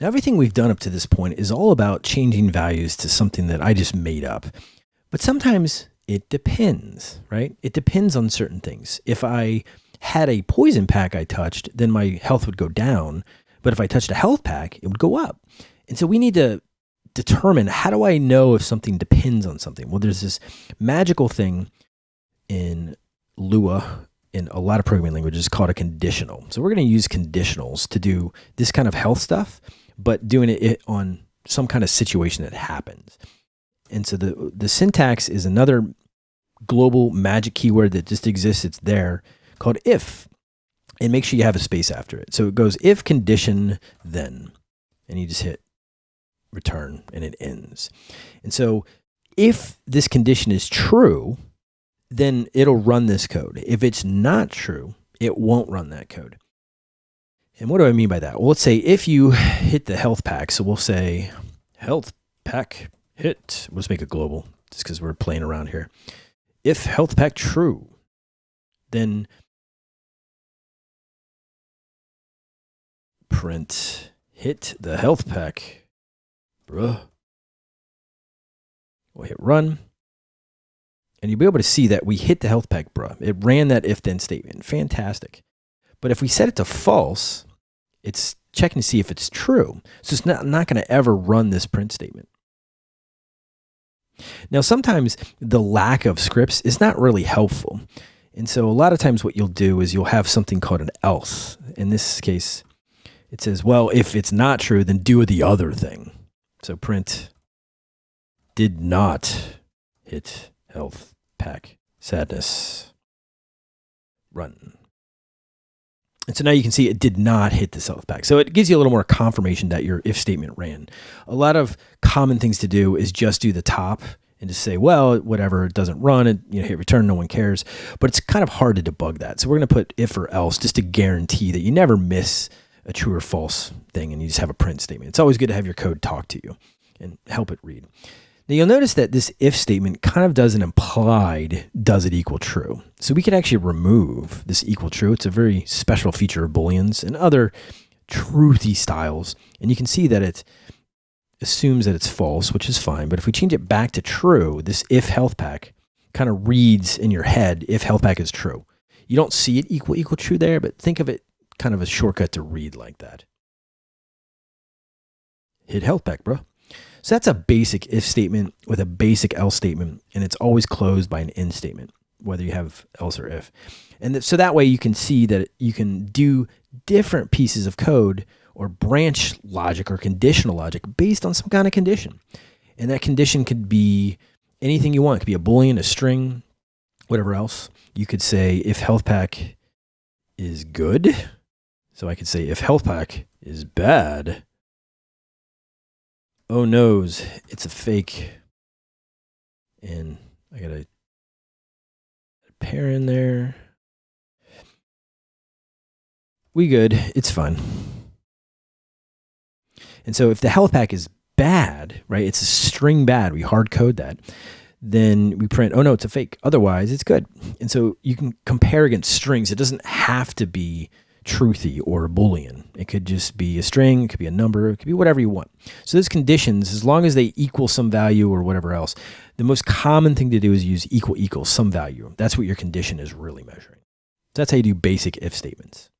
Now, everything we've done up to this point is all about changing values to something that I just made up. But sometimes it depends, right? It depends on certain things. If I had a poison pack I touched, then my health would go down. But if I touched a health pack, it would go up. And so we need to determine how do I know if something depends on something? Well, there's this magical thing in Lua in a lot of programming languages called a conditional. So we're going to use conditionals to do this kind of health stuff but doing it on some kind of situation that happens. And so the the syntax is another global magic keyword that just exists. It's there called if, and make sure you have a space after it. So it goes if condition then, and you just hit return and it ends. And so if this condition is true, then it'll run this code. If it's not true, it won't run that code. And what do I mean by that? Well, let's say if you hit the health pack, so we'll say health pack hit, just make it global just because we're playing around here. If health pack true, then print hit the health pack, bruh. We'll hit run. And you'll be able to see that we hit the health pack, bruh. It ran that if then statement. Fantastic. But if we set it to false, it's checking to see if it's true. So it's not, not going to ever run this print statement. Now, sometimes the lack of scripts is not really helpful. And so a lot of times what you'll do is you'll have something called an else. In this case, it says, well, if it's not true, then do the other thing. So print did not hit health pack sadness run. And so now you can see it did not hit the health pack. So it gives you a little more confirmation that your if statement ran. A lot of common things to do is just do the top and just say, well, whatever, it doesn't run, you know, hit return, no one cares. But it's kind of hard to debug that. So we're going to put if or else just to guarantee that you never miss a true or false thing and you just have a print statement. It's always good to have your code talk to you and help it read. Now you'll notice that this if statement kind of does an implied does it equal true. So we could actually remove this equal true. It's a very special feature of booleans and other truthy styles. And you can see that it assumes that it's false, which is fine. But if we change it back to true, this if health pack kind of reads in your head if health pack is true. You don't see it equal equal true there, but think of it kind of a shortcut to read like that. Hit health pack, bro. So that's a basic if statement with a basic else statement, and it's always closed by an end statement, whether you have else or if. And so that way you can see that you can do different pieces of code or branch logic or conditional logic based on some kind of condition. And that condition could be anything you want. It could be a boolean, a string, whatever else. You could say if health pack is good. So I could say if health pack is bad, oh noes, it's a fake. And I got a pair in there. We good. It's fun. And so if the health pack is bad, right, it's a string bad, we hard code that, then we print, oh no, it's a fake. Otherwise, it's good. And so you can compare against strings. It doesn't have to be truthy or a boolean. It could just be a string, it could be a number, it could be whatever you want. So those conditions, as long as they equal some value or whatever else, the most common thing to do is use equal equals some value. That's what your condition is really measuring. So that's how you do basic if statements.